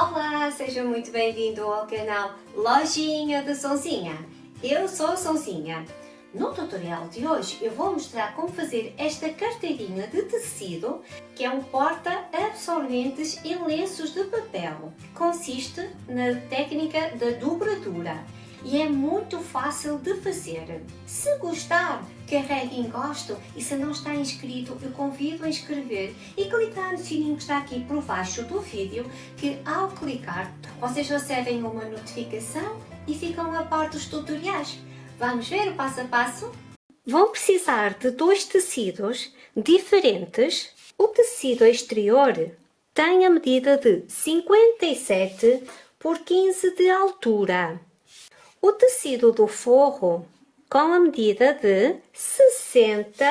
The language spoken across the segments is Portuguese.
Olá, seja muito bem-vindo ao canal Lojinha da Sonzinha. Eu sou a Sonzinha. No tutorial de hoje eu vou mostrar como fazer esta carteirinha de tecido que é um porta-absorventes em lenços de papel. Consiste na técnica da dobradura e é muito fácil de fazer. Se gostar, carregue em gosto e se não está inscrito, eu convido a inscrever e clicar no sininho que está aqui por baixo do vídeo, que ao clicar vocês recebem uma notificação e ficam a par dos tutoriais. Vamos ver o passo a passo? Vão precisar de dois tecidos diferentes. O tecido exterior tem a medida de 57 por 15 de altura o tecido do forro com a medida de 60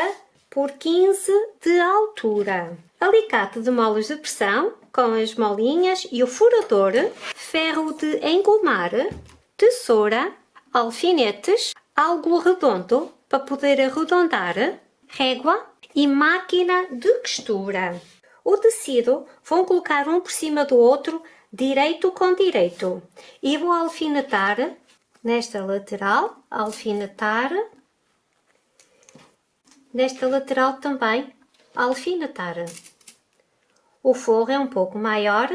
por 15 de altura. Alicate de molas de pressão com as molinhas e o furador, ferro de engomar, tesoura, alfinetes, algo redondo para poder arredondar, régua e máquina de costura. O tecido vão colocar um por cima do outro, direito com direito, e vou alfinetar nesta lateral, alfinetar, nesta lateral também, alfinetar. O forro é um pouco maior,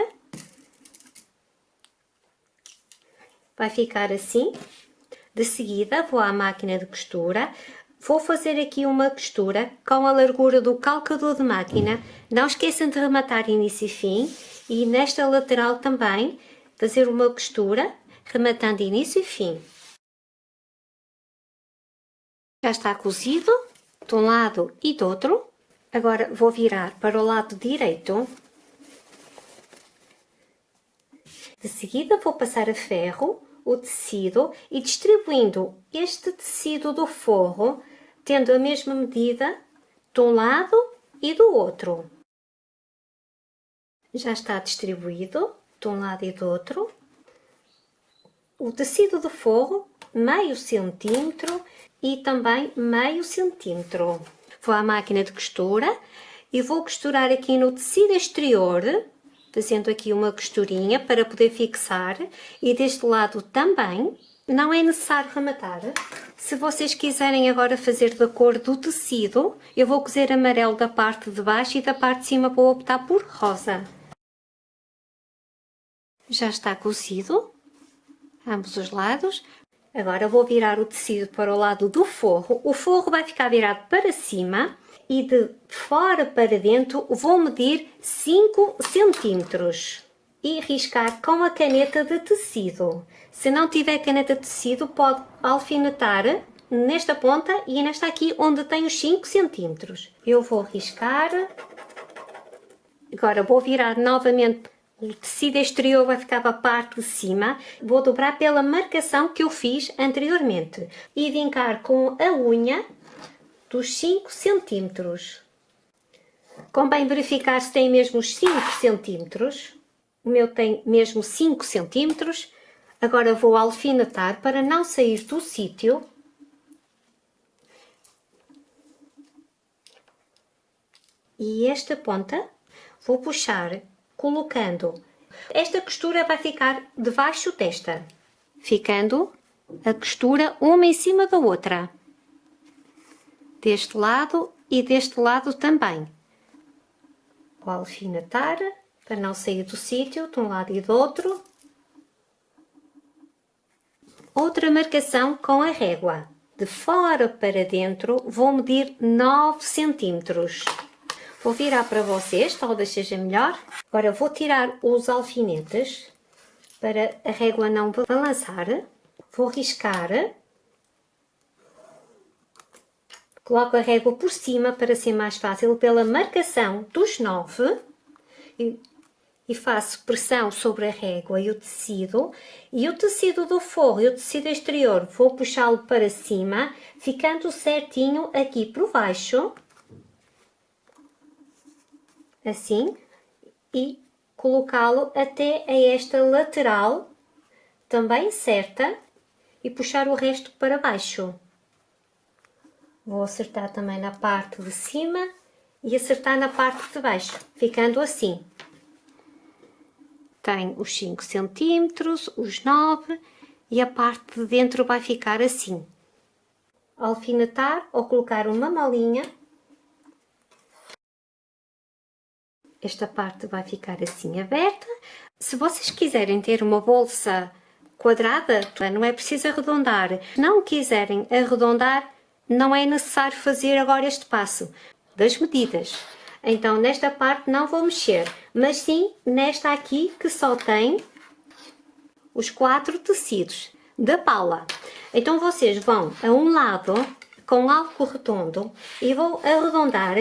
vai ficar assim. De seguida vou à máquina de costura, vou fazer aqui uma costura com a largura do calcador de máquina. Não esqueçam de rematar início e fim e nesta lateral também fazer uma costura rematando início e fim. Já está cozido de um lado e do outro. Agora vou virar para o lado direito. De seguida vou passar a ferro o tecido e distribuindo este tecido do forro, tendo a mesma medida de um lado e do outro. Já está distribuído de um lado e do outro o tecido de forro meio centímetro e também meio centímetro. Vou à máquina de costura e vou costurar aqui no tecido exterior, fazendo aqui uma costurinha para poder fixar e deste lado também. Não é necessário rematar. Se vocês quiserem agora fazer da cor do tecido, eu vou cozer amarelo da parte de baixo e da parte de cima vou optar por rosa. Já está cozido ambos os lados. Agora vou virar o tecido para o lado do forro. O forro vai ficar virado para cima e de fora para dentro vou medir 5 centímetros e riscar com a caneta de tecido. Se não tiver caneta de tecido, pode alfinetar nesta ponta e nesta aqui onde tem os 5 centímetros. Eu vou riscar. Agora vou virar novamente o tecido exterior vai ficar para a parte de cima. Vou dobrar pela marcação que eu fiz anteriormente e vincar com a unha dos 5 centímetros. Convém verificar se tem mesmo os 5 centímetros. O meu tem mesmo 5 centímetros. Agora vou alfinetar para não sair do sítio. E esta ponta vou puxar colocando. Esta costura vai ficar debaixo desta, ficando a costura uma em cima da outra. Deste lado e deste lado também. Vou alfinetar para não sair do sítio de um lado e do outro. Outra marcação com a régua. De fora para dentro vou medir 9 centímetros. Vou virar para vocês, talvez seja melhor. Agora vou tirar os alfinetes para a régua não balançar. Vou riscar. Coloco a régua por cima para ser mais fácil pela marcação dos nove. E, e faço pressão sobre a régua e o tecido. E o tecido do forro e o tecido exterior vou puxá-lo para cima, ficando certinho aqui por baixo assim, e colocá-lo até a esta lateral, também certa, e puxar o resto para baixo. Vou acertar também na parte de cima e acertar na parte de baixo, ficando assim. tem os 5 centímetros, os 9 e a parte de dentro vai ficar assim. Alfinetar ou colocar uma malinha. Esta parte vai ficar assim aberta. Se vocês quiserem ter uma bolsa quadrada, não é preciso arredondar. Se não quiserem arredondar, não é necessário fazer agora este passo das medidas. Então, nesta parte não vou mexer, mas sim nesta aqui que só tem os quatro tecidos da pala. Então, vocês vão a um lado com algo redondo e vou arredondar,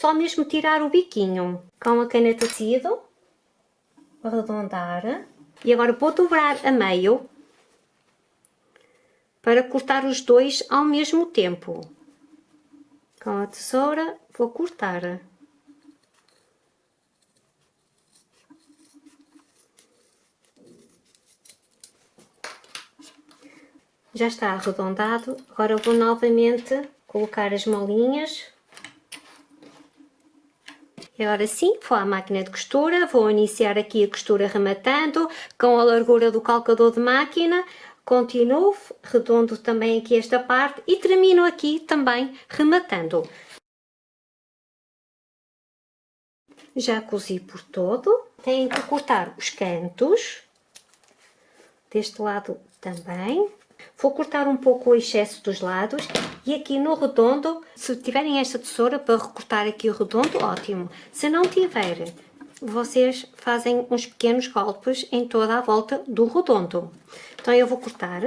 só mesmo tirar o biquinho com a caneta tecido, arredondar. E agora vou dobrar a meio para cortar os dois ao mesmo tempo. Com a tesoura vou cortar. Já está arredondado, agora vou novamente colocar as molinhas. Agora sim, vou à máquina de costura, vou iniciar aqui a costura rematando com a largura do calcador de máquina, continuo, redondo também aqui esta parte e termino aqui também rematando. Já cozi por todo, tenho que cortar os cantos, deste lado também, Vou cortar um pouco o excesso dos lados e aqui no redondo, se tiverem esta tesoura para recortar aqui o redondo, ótimo. Se não tiver, vocês fazem uns pequenos golpes em toda a volta do redondo. Então eu vou cortar.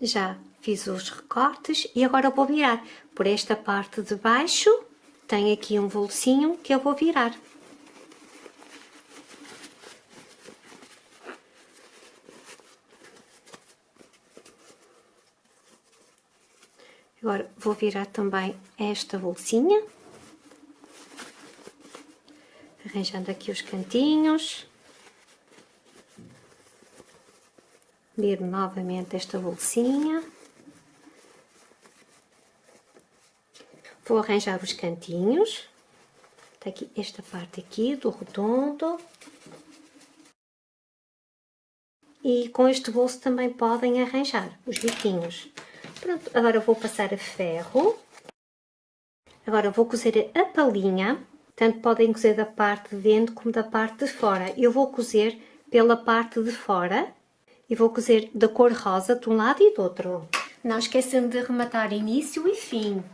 Já fiz os recortes e agora vou virar. Por esta parte de baixo tem aqui um bolsinho que eu vou virar. Agora vou virar também esta bolsinha. Arranjando aqui os cantinhos. Viro novamente esta bolsinha. Vou arranjar os cantinhos. Está aqui esta parte aqui do redondo. E com este bolso também podem arranjar os biquinhos. Pronto, agora vou passar a ferro. Agora vou cozer a palinha, tanto podem cozer da parte de dentro como da parte de fora. Eu vou cozer pela parte de fora e vou cozer da cor rosa de um lado e do outro. Não esqueçam de rematar início e fim.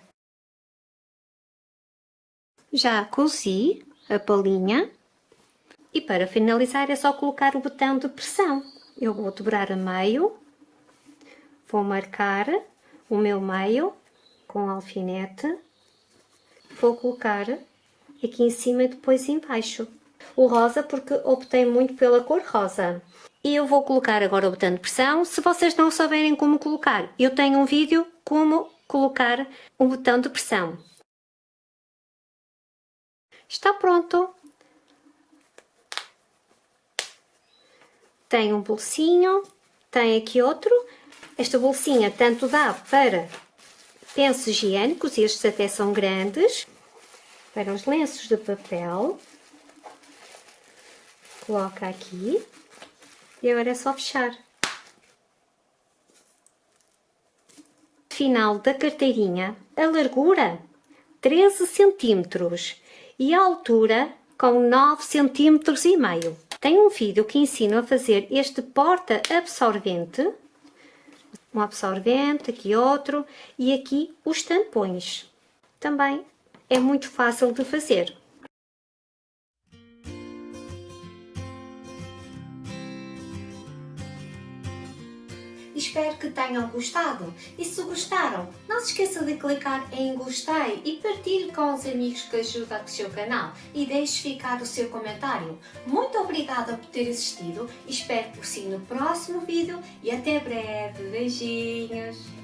Já cozi a palinha e para finalizar é só colocar o botão de pressão. Eu vou dobrar a meio, vou marcar o meu meio com alfinete, vou colocar aqui em cima e depois embaixo. O rosa porque optei muito pela cor rosa. E eu vou colocar agora o botão de pressão, se vocês não souberem como colocar. Eu tenho um vídeo como colocar o botão de pressão. Está pronto. Tem um bolsinho, tem aqui outro esta bolsinha tanto dá para pensos higiênicos, estes até são grandes, para os lenços de papel. Coloca aqui e agora é só fechar. Final da carteirinha, a largura 13 centímetros e a altura com 9 centímetros e meio. Tem um vídeo que ensina a fazer este porta absorvente um absorvente, aqui outro e aqui os tampões. Também é muito fácil de fazer. Espero que tenham gostado e se gostaram, não se esqueça de clicar em gostei e partilhe com os amigos que ajudam o seu canal e deixe ficar o seu comentário. Muito obrigada por ter assistido, espero por si no próximo vídeo e até breve. Beijinhos!